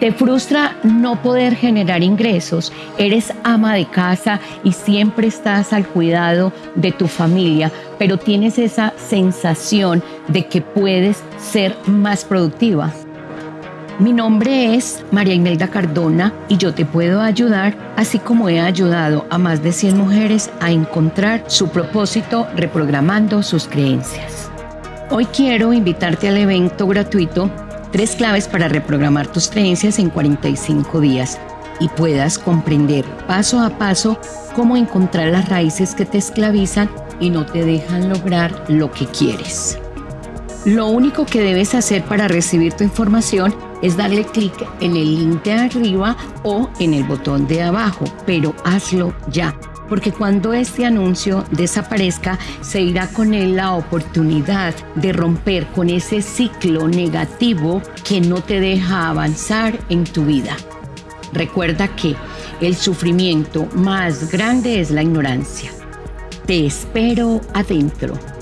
Te frustra no poder generar ingresos. Eres ama de casa y siempre estás al cuidado de tu familia, pero tienes esa sensación de que puedes ser más productiva. Mi nombre es María Imelda Cardona y yo te puedo ayudar, así como he ayudado a más de 100 mujeres a encontrar su propósito reprogramando sus creencias. Hoy quiero invitarte al evento gratuito Tres claves para reprogramar tus creencias en 45 días y puedas comprender paso a paso cómo encontrar las raíces que te esclavizan y no te dejan lograr lo que quieres. Lo único que debes hacer para recibir tu información es darle clic en el link de arriba o en el botón de abajo, pero hazlo ya porque cuando este anuncio desaparezca, se irá con él la oportunidad de romper con ese ciclo negativo que no te deja avanzar en tu vida. Recuerda que el sufrimiento más grande es la ignorancia. Te espero adentro.